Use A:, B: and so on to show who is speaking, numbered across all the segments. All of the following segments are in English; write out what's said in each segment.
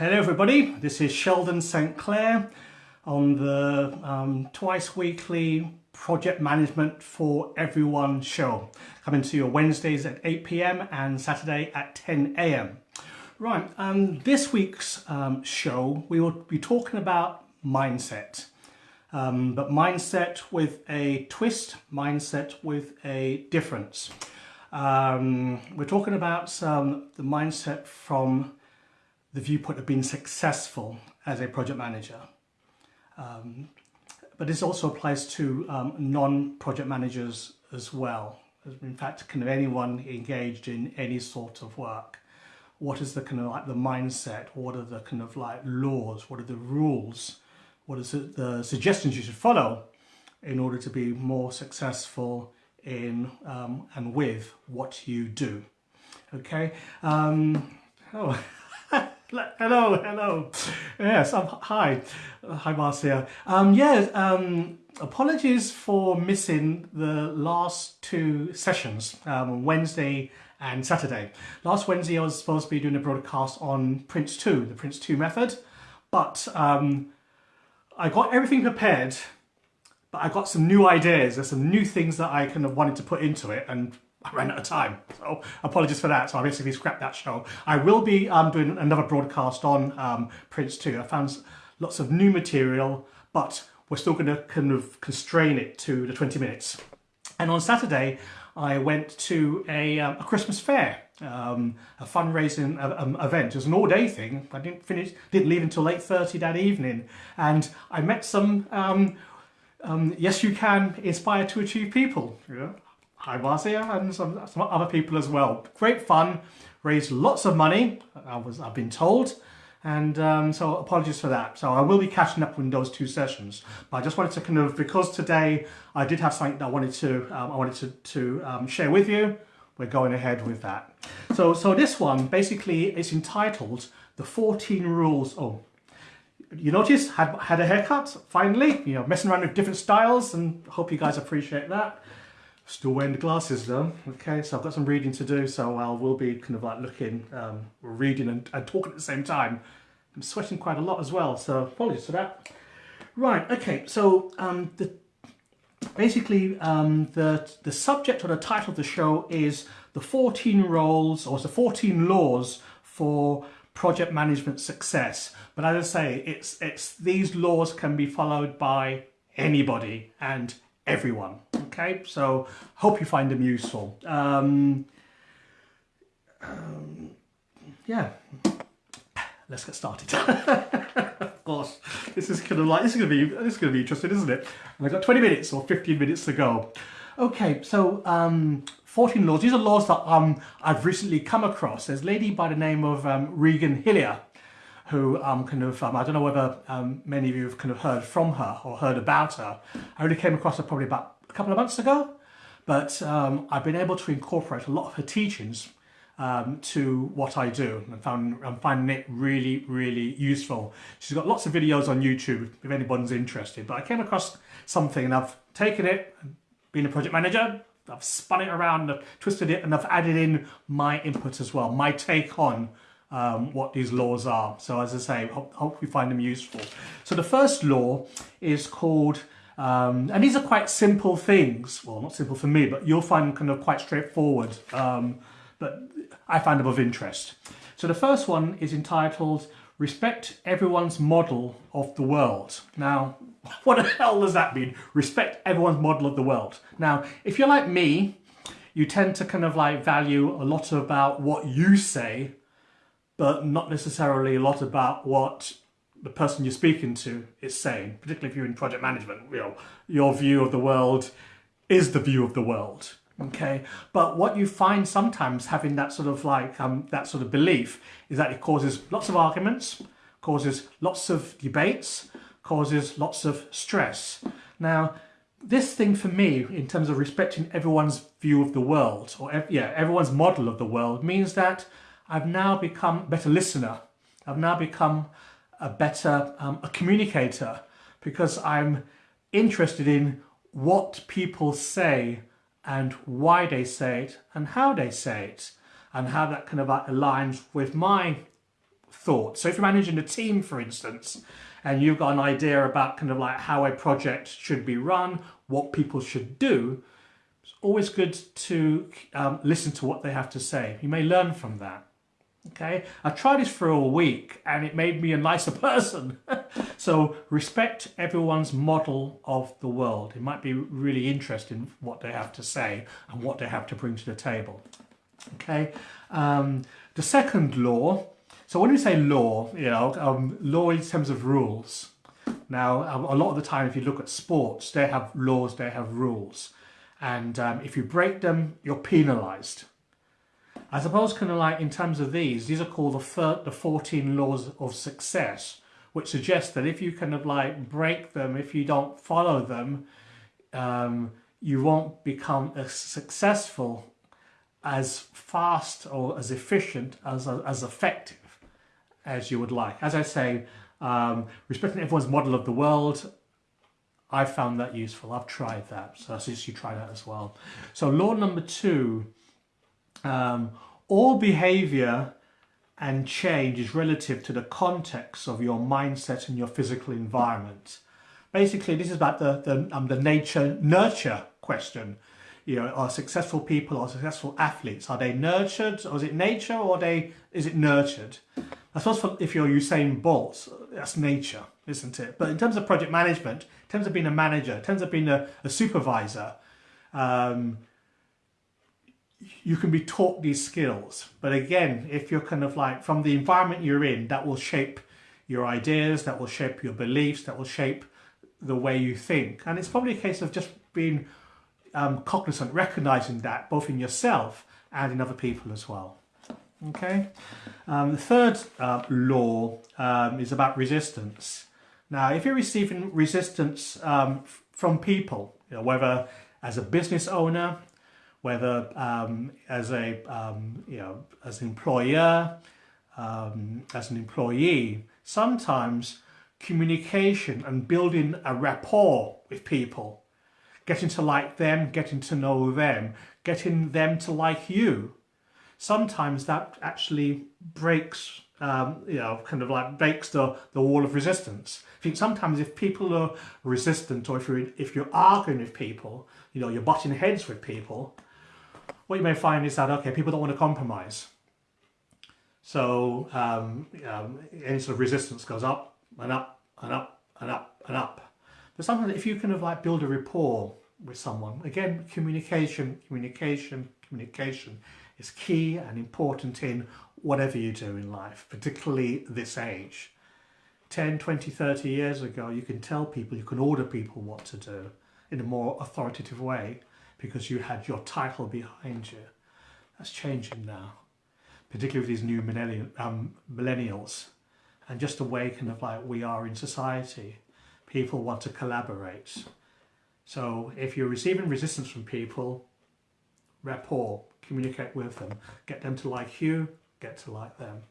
A: Hello everybody, this is Sheldon St Clair on the um, twice weekly Project Management for Everyone show. Coming to you Wednesdays at 8pm and Saturday at 10am. Right, um, this week's um, show we will be talking about mindset. Um, but mindset with a twist, mindset with a difference. Um, we're talking about the mindset from the viewpoint of being successful as a project manager. Um, but this also applies to um, non-project managers as well. In fact, kind of anyone engaged in any sort of work. What is the kind of like the mindset? What are the kind of like laws? What are the rules? What it, the suggestions you should follow in order to be more successful in um, and with what you do? Okay. Um, oh. hello, hello. Yes, um, hi. Uh, hi, Marcia. Um, yeah, um, apologies for missing the last two sessions, um, Wednesday and Saturday. Last Wednesday I was supposed to be doing a broadcast on PRINCE2, the PRINCE2 method, but um, I got everything prepared, but I got some new ideas. There's some new things that I kind of wanted to put into it, and I ran out of time. So apologies for that. So I basically scrapped that show. I will be um, doing another broadcast on um, PRINCE2. I found lots of new material, but we're still going to kind of constrain it to the 20 minutes. And on Saturday, I went to a, um, a Christmas fair, um, a fundraising uh, um, event. It was an all-day thing. I didn't finish, didn't leave until 8.30 that evening. And I met some um, um, Yes You Can Inspire to Achieve people. Yeah. Hi Marcia and some, some other people as well. Great fun, raised lots of money, I was, I've been told, and um, so apologies for that. So I will be catching up with those two sessions. But I just wanted to kind of, because today I did have something that I wanted to, um, I wanted to, to um, share with you, we're going ahead with that. So, so this one, basically, it's entitled The 14 Rules. Oh, you notice, had, had a haircut, finally, you know, messing around with different styles, and hope you guys appreciate that. Still wearing the glasses though. Okay, so I've got some reading to do, so I will be kind of like looking, um, reading and, and talking at the same time. I'm sweating quite a lot as well, so apologies for that. Right, okay, so um, the, basically um, the, the subject or the title of the show is the 14 roles or the 14 laws for project management success. But as I say, it's, it's these laws can be followed by anybody and everyone. Okay, so hope you find them useful. Um, um, yeah, let's get started. of course, this is kind of like this is gonna be this is gonna be interesting, isn't it? And I've got 20 minutes or 15 minutes to go. Okay, so um, 14 laws. These are laws that um, I've recently come across. There's a lady by the name of um, Regan Hillier who um, kind of, um, I don't know whether um, many of you have kind of heard from her or heard about her. I only came across her probably about a couple of months ago, but um, I've been able to incorporate a lot of her teachings um, to what I do and found, I'm finding it really, really useful. She's got lots of videos on YouTube if anyone's interested, but I came across something and I've taken it, being a project manager, I've spun it around, I've twisted it and I've added in my input as well, my take on um, what these laws are. So as I say, hope, hope you find them useful. So the first law is called, um, and these are quite simple things. Well, not simple for me, but you'll find kind of quite straightforward. Um, but I find them of interest. So the first one is entitled Respect Everyone's Model of the World. Now, what the hell does that mean? Respect everyone's model of the world. Now, if you're like me, you tend to kind of like value a lot about what you say but not necessarily a lot about what the person you're speaking to is saying, particularly if you're in project management. You know, your view of the world is the view of the world. Okay, but what you find sometimes having that sort of like um, that sort of belief is that it causes lots of arguments, causes lots of debates, causes lots of stress. Now, this thing for me, in terms of respecting everyone's view of the world, or yeah, everyone's model of the world, means that I've now become a better listener. I've now become a better um, a communicator because I'm interested in what people say and why they say it and how they say it and how that kind of aligns with my thoughts. So if you're managing a team, for instance, and you've got an idea about kind of like how a project should be run, what people should do, it's always good to um, listen to what they have to say. You may learn from that. Okay, I tried this for a week and it made me a nicer person. so respect everyone's model of the world. It might be really interesting what they have to say and what they have to bring to the table. Okay, um, the second law. So when we say law, you know, um, law in terms of rules. Now, um, a lot of the time, if you look at sports, they have laws, they have rules. And um, if you break them, you're penalized. I suppose kind of like in terms of these, these are called the, the 14 laws of success, which suggest that if you kind of like break them, if you don't follow them, um, you won't become as successful, as fast or as efficient, as, as effective as you would like. As I say, um, respecting everyone's model of the world, I found that useful. I've tried that. So I suggest you try that as well. So law number two um, all behavior and change is relative to the context of your mindset and your physical environment. Basically, this is about the, the, um, the nature nurture question. You know, are successful people or successful athletes, are they nurtured or is it nature or they is it nurtured? I suppose if you're Usain Bolt, that's nature, isn't it? But in terms of project management, in terms of being a manager, in terms of being a, a supervisor, um, you can be taught these skills. But again, if you're kind of like from the environment you're in, that will shape your ideas, that will shape your beliefs, that will shape the way you think. And it's probably a case of just being um, cognizant, recognizing that both in yourself and in other people as well. Okay. Um, the third uh, law um, is about resistance. Now, if you're receiving resistance um, from people, you know, whether as a business owner, whether um, as a um, you know as an employer, um, as an employee, sometimes communication and building a rapport with people, getting to like them, getting to know them, getting them to like you, sometimes that actually breaks um, you know, kind of like breaks the, the wall of resistance. I think sometimes if people are resistant or if you're, if you're arguing with people, you know, you're butting heads with people, what you may find is that, okay, people don't want to compromise. So um, um, any sort of resistance goes up and up and up and up and up. But sometimes if you kind of like build a rapport with someone, again, communication, communication, communication is key and important in whatever you do in life, particularly this age. 10, 20, 30 years ago, you can tell people, you can order people what to do in a more authoritative way because you had your title behind you. That's changing now, particularly with these new um, millennials and just kind of like we are in society. People want to collaborate. So if you're receiving resistance from people, rapport, communicate with them, get them to like you, get to like them.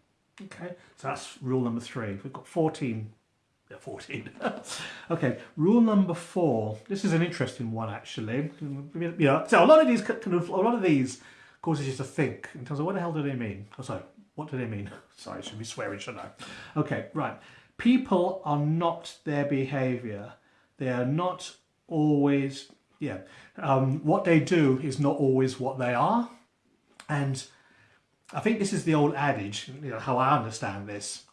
A: Okay, so that's rule number three. We've got 14 yeah, 14. okay, rule number four. This is an interesting one, actually. Yeah, so a lot of these kind of a lot of these causes you to think in terms of what the hell do they mean? Oh, sorry, what do they mean? Sorry, I should be swearing, shouldn't I? Okay, right. People are not their behaviour. They are not always. Yeah, um, what they do is not always what they are, and I think this is the old adage. You know how I understand this.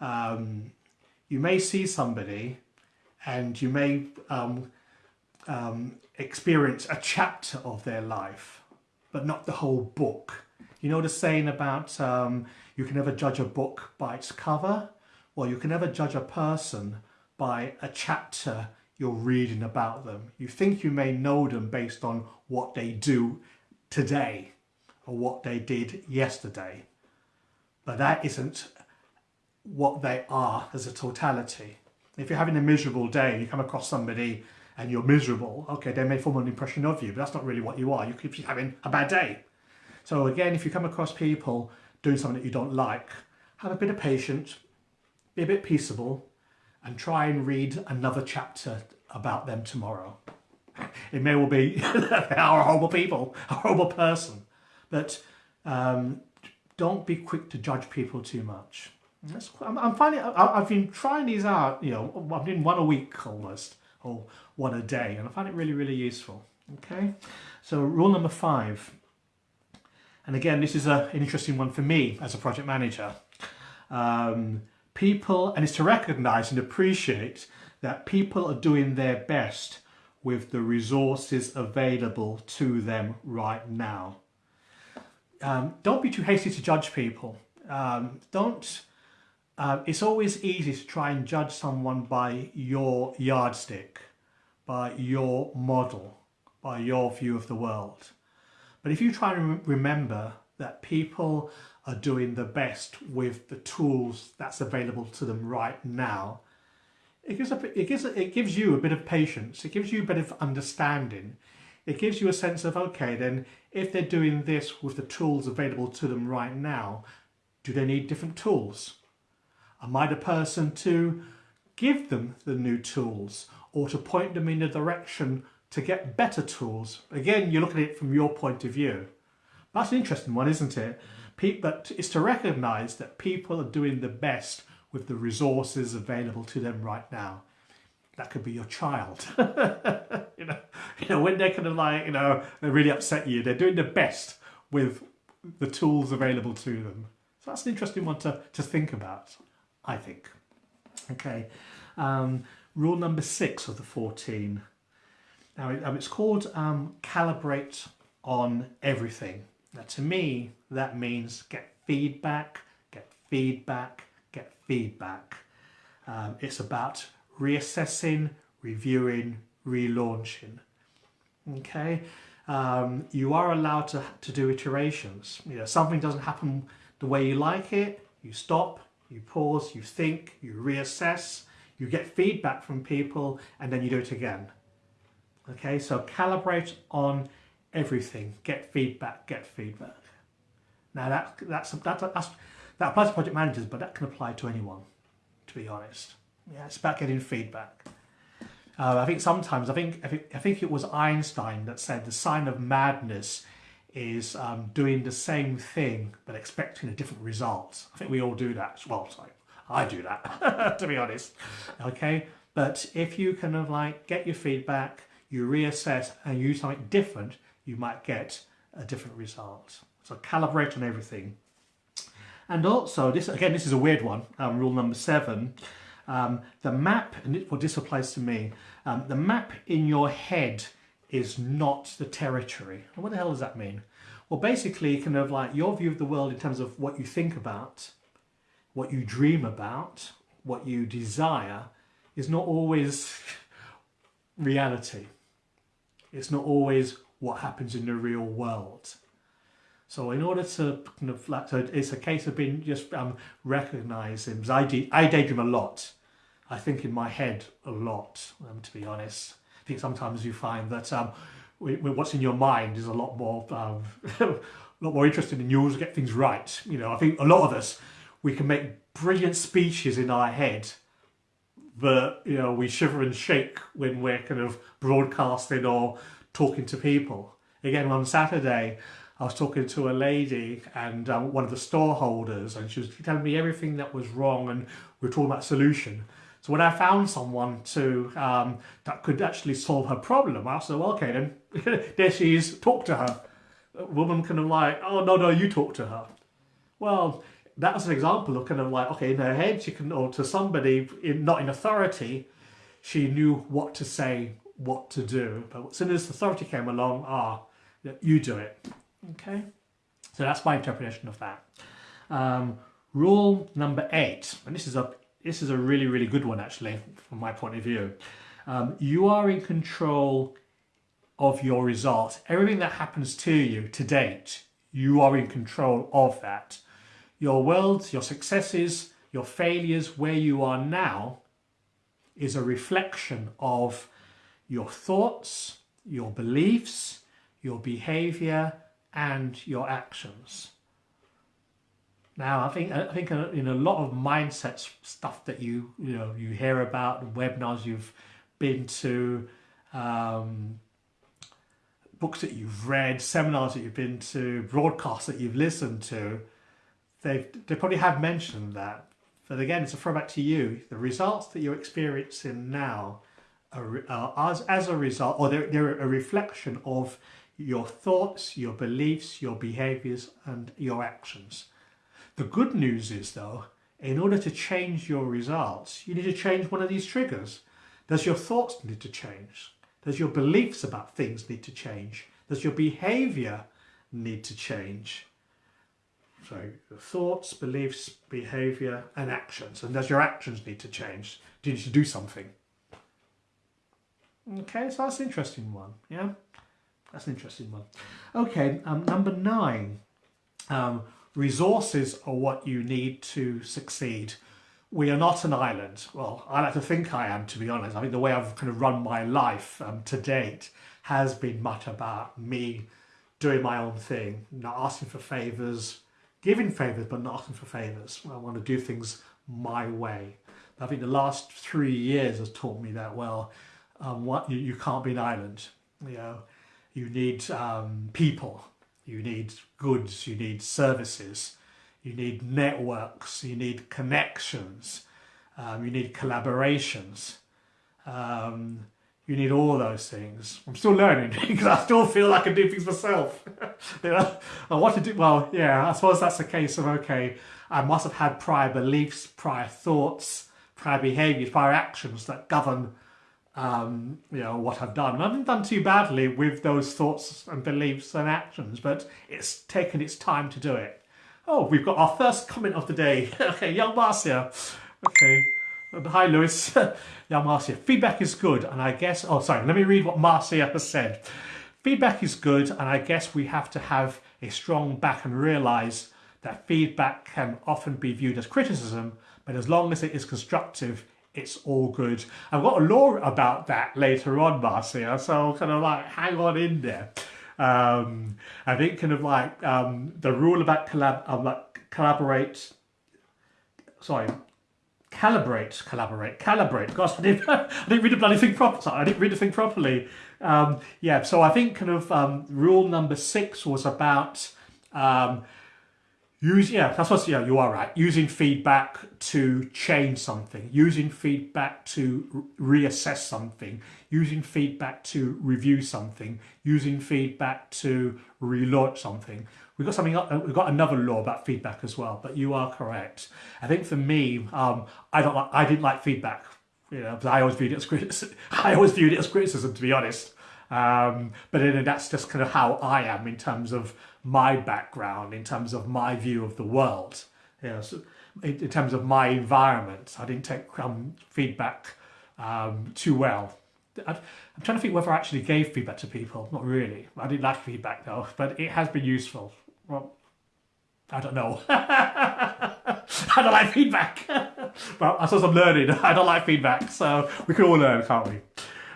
A: Um, you may see somebody and you may um, um, experience a chapter of their life, but not the whole book. You know the saying about um, you can never judge a book by its cover, Well, you can never judge a person by a chapter you're reading about them. You think you may know them based on what they do today or what they did yesterday, but that isn't what they are as a totality. If you're having a miserable day and you come across somebody and you're miserable, okay, they may form an impression of you, but that's not really what you are. You be having a bad day. So again, if you come across people doing something that you don't like, have a bit of patience, be a bit peaceable, and try and read another chapter about them tomorrow. It may well be they are horrible people, a horrible person, but um, don't be quick to judge people too much
B: That's, I'm, I'm finding I, I've been trying these out. You know, I'm doing one a week almost, or one a day, and I find it really really useful. Okay, so rule number five, and again this is a, an interesting one for me as a project manager. Um, people, and it's to recognise and appreciate that people are doing their best with the resources available to them right now. Um, don't be too hasty to judge people. Um, don't. Uh, it's always easy to try and judge someone by your yardstick, by your model, by your view of the world. But if you try and remember that people are doing the best with the tools that's available to them right now, it gives, a, it, gives, it gives you a bit of patience, it gives you a bit of understanding. It gives you a sense of, okay, then if they're doing this with the tools available to them right now, do they need different tools? Am I the person to give them the new tools or to point them in a direction to get better tools? Again, you look at it from your point of view. That's an interesting one, isn't it? But it's to recognise that people are doing the best with the resources available to them right now. That could be your child. you know, you know, when they're kind of like, you know, they really upset you, they're doing the best with the tools available to them. So that's an interesting one to, to think about, I think. Okay, um, rule number six of the 14. Now, um, it's called um, calibrate on everything. Now, to me, that means get feedback, get feedback, get feedback. Um, it's about reassessing, reviewing, relaunching. Okay, um, you are allowed to, to do iterations. You know, something doesn't happen the way you like it, you stop, you pause, you think, you reassess, you get feedback from people, and then you do it again. Okay, so calibrate on everything. Get feedback, get feedback. Now that that's that, that's that applies to project managers, but that can apply to anyone, to be honest. Yeah, it's about getting feedback. Uh, I think sometimes, I think, I think, I think it was Einstein that said the sign of madness is um, doing the same thing but expecting a different result. I think we all do that. Well, sorry, I do that, to be honest. Okay, but if you kind of like get your feedback, you reassess and use something different, you might get a different result. So calibrate on everything. And also, this again, this is a weird one, um, rule number seven. Um, the map, and it, this applies to me, um, the map in your head is not the territory. And what the hell does that mean? Well, basically, kind of like your view of the world in terms of what you think about, what you dream about, what you desire, is not always reality. It's not always what happens in the real world. So in order to kind of like, so it's a case of being just um, recognizing, because I, I daydream a lot. I think in my head a lot, um, to be honest. I think sometimes you find that um, we, we, what's in your mind is a lot more, um, a lot more interesting and you always get things right. You know, I think a lot of us, we can make brilliant speeches in our head, but, you know, we shiver and shake when we're kind of broadcasting or talking to people. Again, on Saturday, I was talking to a lady and um, one of the store holders and she was telling me everything that was wrong and we were talking about solution. So when I found someone to um, that could actually solve her problem, I said, well, okay, then there she is, talk to her. A woman kind of like, oh, no, no, you talk to her. Well, that was an example of kind of like, okay, in her head, she can, or to somebody in, not in authority, she knew what to say, what to do. But as soon as authority came along, ah, you do it. Okay, so that's my interpretation of that. Um, rule number eight, and this is a this is a really really good one actually from my point of view. Um, you are in control of your results. Everything that happens to you to date, you are in control of that. Your world, your successes, your failures, where you are now, is a reflection of your thoughts, your beliefs, your behavior, and your actions. Now, I think I think in a lot of mindset stuff that you you know you hear about webinars you've been to, um, books that you've read, seminars that you've been to, broadcasts that you've listened to, they they probably have mentioned that But again, it's a throwback to you. The results that you're experiencing now are, are as, as a result, or they're, they're a reflection of your thoughts, your beliefs, your behaviors, and your actions. The good news is, though, in order to change your results, you need to change one of these triggers. Does your thoughts need to change? Does your beliefs about things need to change? Does your behavior need to change? So thoughts, beliefs, behavior and actions. And does your actions need to change? Do you need to do something? Okay, so that's an interesting one. Yeah, that's an interesting one. Okay, um, number nine. Um, resources are what you need to succeed. We are not an island. Well, I like to think I am, to be honest. I think the way I've kind of run my life um, to date has been much about me doing my own thing, not asking for favours, giving favours, but not asking for favours. I want to do things my way. I think the last three years has taught me that well. Um, what you, you can't be an island. You know, you need um, people, you need goods, you need services, you need networks, you need connections, um, you need collaborations. Um, you need all those things. I'm still learning because I still feel like I can do things myself. I want to do well. Yeah, I suppose that's a case of okay. I must have had prior beliefs, prior thoughts, prior behaviours, prior actions that govern, um, you know, what I've done. And I haven't done too badly with those thoughts and beliefs and actions, but it's taken its time to do it. Oh, we've got our first comment of the day. okay, young Marcia. Okay. Hi, Lewis. yeah, Marcia. Feedback is good, and I guess. Oh, sorry. Let me read what Marcia has said. Feedback is good, and I guess we have to have a strong back and realise that feedback can often be viewed as criticism, but as long as it is constructive, it's all good. I've got a law about that later on, Marcia, so kind of like hang on in there. Um, I think kind of like um, the rule about collab, um, like collaborate, sorry, calibrate, collaborate, calibrate. Gosh, I didn't, I didn't read the bloody thing properly. I didn't read the thing properly. Um, yeah, so I think kind of um, rule number six was about um, use. Yeah, that's what. Yeah, you are right. Using feedback to change something. Using feedback to reassess something. Using feedback to review something. Using feedback to relaunch something. We've got something. Uh, we've got another law about feedback as well. But you are correct. I think for me, um, I don't. Like, I didn't like feedback. You know, I always viewed it as criticism. I always viewed it as criticism, to be honest. Um, but then that's just kind of how I am in terms of my background, in terms of my view of the world. You know, so in, in terms of my environment, I didn't take um, feedback um, too well. I, I'm trying to think whether I actually gave feedback to people. Not really. I didn't like feedback though, but it has been useful. Well, I don't know. I don't like feedback. well, I suppose I'm learning. I don't like feedback, so we can all learn, can't we?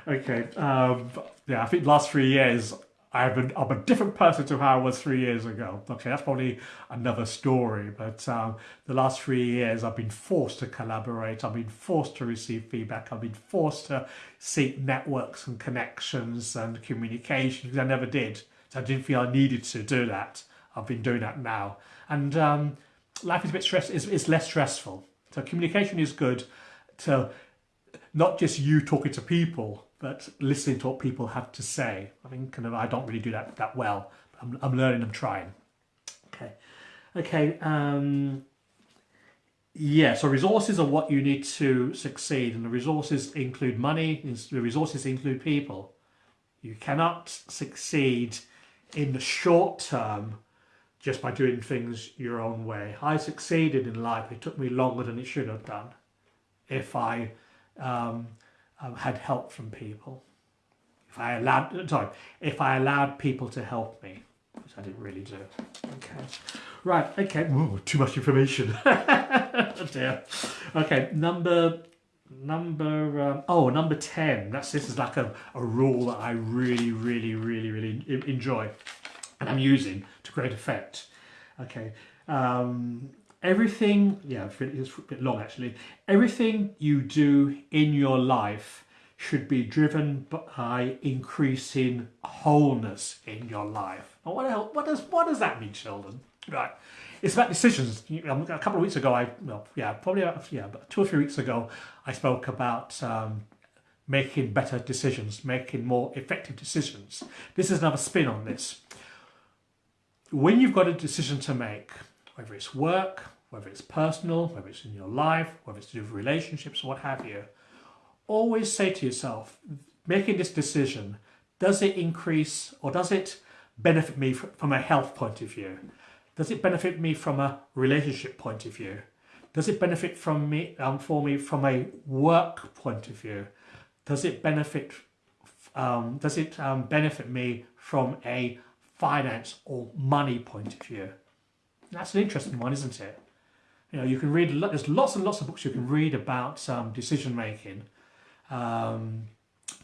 B: Okay. Um, yeah, I think the last three years I've been, I'm a different person to how I was three years ago. Okay, that's probably another story. But um, the last three years, I've been forced to collaborate. I've been forced to receive feedback. I've been forced to seek networks and connections and communication because I never did. So I didn't feel I needed to do that. I've been doing that now. And um, life is a bit stress. It's, it's less stressful. So communication is good. To not just you talking to people, but listening to what people have to say. I mean, kind of, I don't really do that that well. I'm, I'm learning. I'm trying. Okay, okay. Um, yeah. So resources are what you need to succeed, and the resources include money. The resources include people. You cannot succeed in the short term just by doing things your own way. I succeeded in life. It took me longer than it should have done. If I um, um, had help from people. If I allowed, sorry, if I allowed people to help me, which I didn't really do. Okay, right. Okay, Ooh, too much information. oh dear. Okay, number number um, oh number 10 that's this is like a, a rule that i really really really really enjoy and i'm using to great effect okay um everything, yeah, it's a bit long actually, everything you do in your life should be driven by increasing wholeness in your life. what, what, does, what does that mean, Sheldon? Right. it's about decisions. A couple of weeks ago, I well, yeah, probably yeah, but two or three weeks ago, I spoke about um, making better decisions, making more effective decisions. This is another spin on this. When you've got a decision to make, whether it's work, whether it's personal, whether it's in your life, whether it's to do with relationships, what have you, always say to yourself, making this decision, does it increase or does it benefit me from a health point of view? Does it benefit me from a relationship point of view? Does it benefit from me um, for me from a work point of view? Does it benefit um, does it um, benefit me from a finance or money point of view? That's an interesting one, isn't it? You know, you can read, there's lots and lots of books you can read about um, decision making. Um,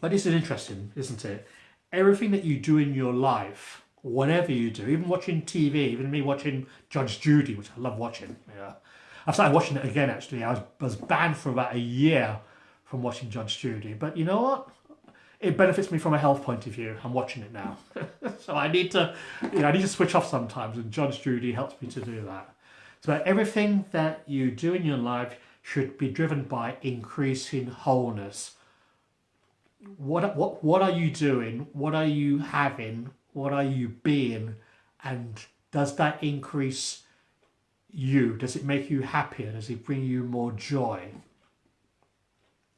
B: but this is interesting, isn't it? Everything that you do in your life, whatever you do, even watching TV, even me watching Judge Judy, which I love watching. Yeah. I've started watching it again actually. I was, was banned for about a year from watching Judge Judy. But you know what? It benefits me from a health point of view. I'm watching it now. so I need to, you know, I need to switch off sometimes and Judge Judy helps me to do that. So everything that you do in your life should be driven by increasing wholeness. What, what, what are you doing? What are you having? What are you being? And does that increase you? Does it make you happier? Does it bring you more joy?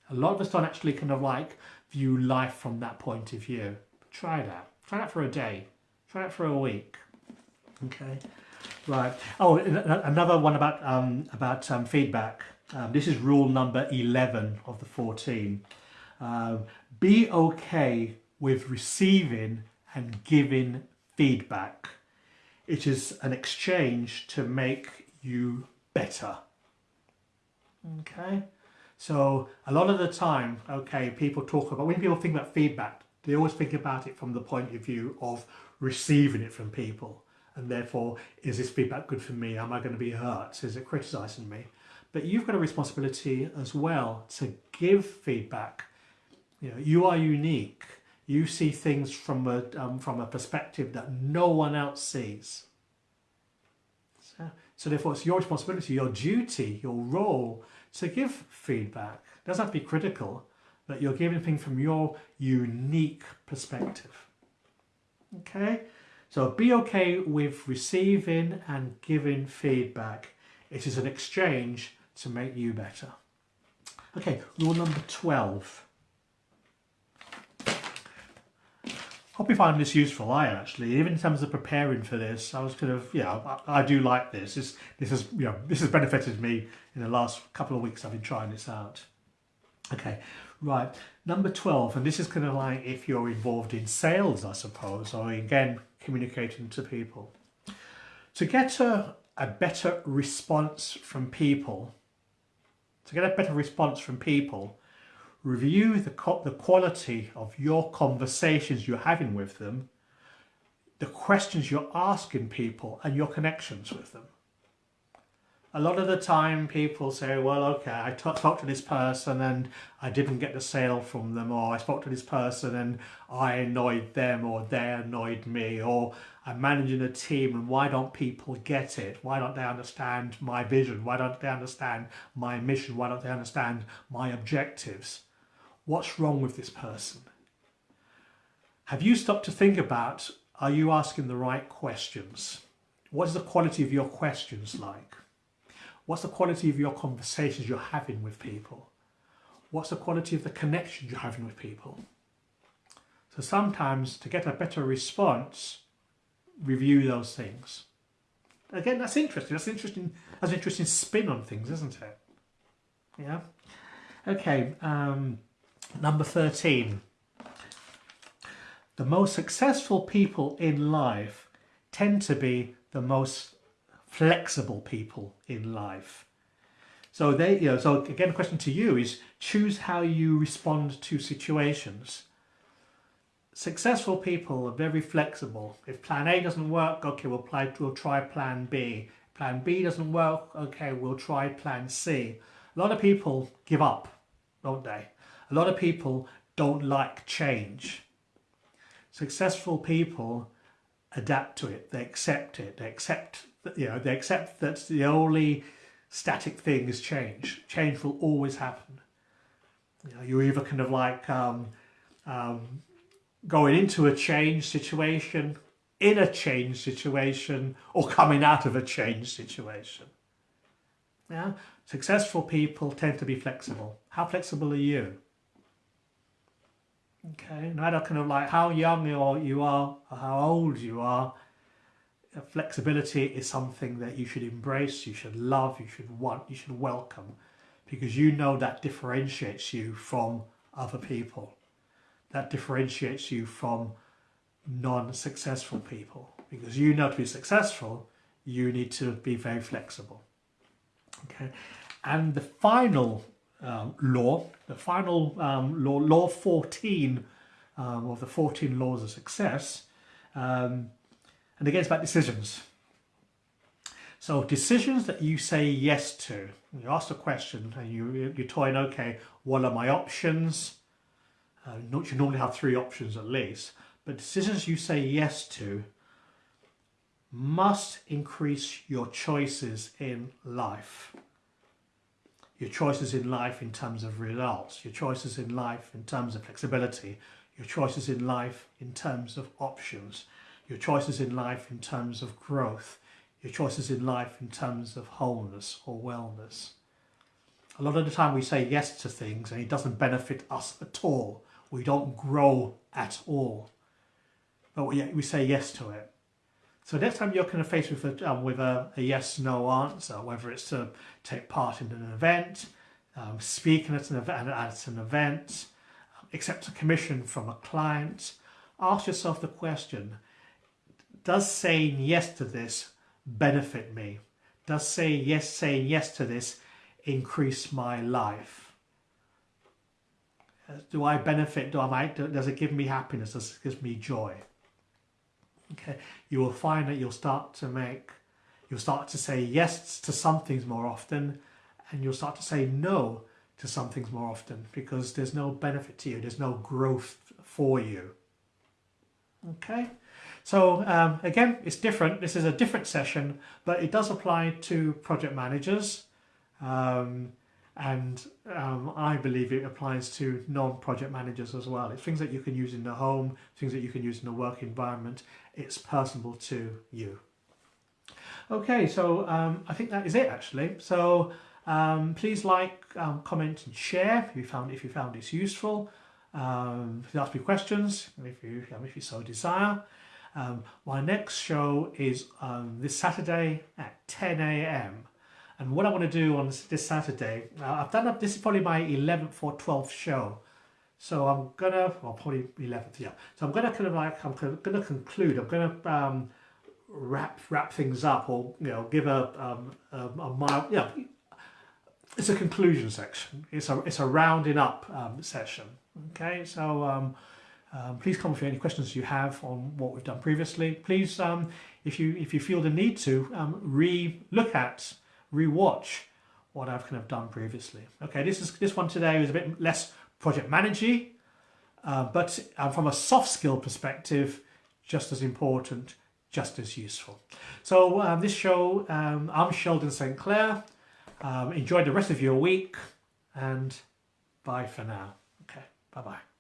B: A lot of us don't actually kind of like view life from that point of view. Try that. Try that for a day. Try that for a week. Okay. Right. Oh, another one about um, about um, feedback. Um, this is rule number 11 of the 14. Uh, be okay with receiving and giving feedback. It is an exchange to make you better. Okay. So a lot of the time, okay, people talk about, when people think about feedback, they always think about it from the point of view of receiving it from people and therefore is this feedback good for me? Am i going to be hurt? Is it criticizing me? But you've got a responsibility as well to give feedback. You know you are unique. You see things from a um, from a perspective that no one else sees. So, so therefore it's your responsibility your duty your role to give feedback. It doesn't have to be critical but you're giving things from your unique perspective. Okay so be okay with receiving and giving feedback. It is an exchange to make you better. Okay, rule number 12. Hope you find this useful. I actually, even in terms of preparing for this, I was kind of, yeah, I, I do like this. This, this has, you know, this has benefited me in the last couple of weeks. I've been trying this out. Okay, right. Number 12, and this is kind of like if you're involved in sales, I suppose, or again, communicating to people. To get a, a better response from people, to get a better response from people, review the, the quality of your conversations you're having with them, the questions you're asking people and your connections with them a lot of the time people say, well, okay, I talked to this person and I didn't get the sale from them, or I spoke to this person and I annoyed them, or they annoyed me, or I'm managing a team and why don't people get it? Why don't they understand my vision? Why don't they understand my mission? Why don't they understand my objectives? What's wrong with this person? Have you stopped to think about, are you asking the right questions? What is the quality of your questions like? What's the quality of your conversations you're having with people? What's the quality of the connection you're having with people? So sometimes to get a better response, review those things. Again, that's interesting. That's interesting. That's an interesting spin on things, isn't it? Yeah. Okay. Um, number thirteen. The most successful people in life tend to be the most flexible people in life. So they, you know, so again, the question to you is choose how you respond to situations. Successful people are very flexible. If plan A doesn't work, okay, we'll, apply, we'll try plan B. Plan B doesn't work, okay, we'll try plan C. A lot of people give up, don't they? A lot of people don't like change. Successful people adapt to it, they accept it, they accept
A: you know, they accept that the only static thing is change. Change will always happen. You know, you're either kind of like um, um, going into a change situation, in a change situation, or coming out of a change situation. Yeah, successful people tend to be flexible. How flexible are you? Okay, no matter kind of like how young you are you or how old you are, flexibility is something that you should embrace, you should love, you should want, you should welcome, because you know that differentiates you from other people. That differentiates you from non-successful people, because you know to be successful, you need to be very flexible. Okay, and the final um, law, the final um, law, law 14 um, of the 14 laws of success, um, and again, it's about decisions. So decisions that you say yes to, you ask a question and you, you're toying, okay, what are my options? Uh, you normally have three options at least, but decisions you say yes to must increase your choices in life. Your choices in life in terms of results, your choices in life in terms of flexibility, your choices in life in terms of options, your choices in life in terms of growth, your choices in life in terms of wholeness or wellness. A lot of the time we say yes to things and it doesn't benefit us at all. We don't grow at all. But we, we say yes to it. So next time you're kind of faced with a, um, with a, a yes-no answer, whether it's to take part in an event, um, speaking at an, at an event, accept a commission from a client, ask yourself the question, does saying yes to this benefit me? Does say yes, saying yes to this increase my life? Uh, do I benefit? Do I does it give me happiness? Does it give me joy? Okay, you will find that you'll start to make, you'll start to say yes to some things more often, and you'll start to say no to some things more often because there's no benefit to you, there's no growth for you. Okay. So um, again, it's different. This is a different session, but it does apply to project managers. Um, and um, I believe it applies to non-project managers as well. It's things that you can use in the home, things that you can use in the work environment. It's personal to you. Okay, so um, I think that is it actually. So um, please like, um, comment and share if you found if you found this useful. Um, you ask me questions, if you, if you so desire. Um, my next show is um, this Saturday at 10 a.m. And what I want to do on this, Saturday, uh, I've done up, this is probably my 11th or 12th show. So I'm gonna, well, probably 11th, yeah. So I'm gonna kind of like, I'm gonna conclude, I'm gonna um, wrap wrap things up or, you know, give a, um, a, a mild, yeah, it's a conclusion section. It's a, it's a rounding up um, session. Okay, so um, um, please comment with any questions you have on what we've done previously. Please, um, if you if you feel the need to, um, re-look at, re-watch what I've kind of done previously. Okay, this is this one today is a bit less project managey, uh, but uh, from a soft skill perspective, just as important, just as useful. So um, this show, um, I'm Sheldon St. Clair. Um, enjoy the rest of your week and bye for now. Okay, bye-bye.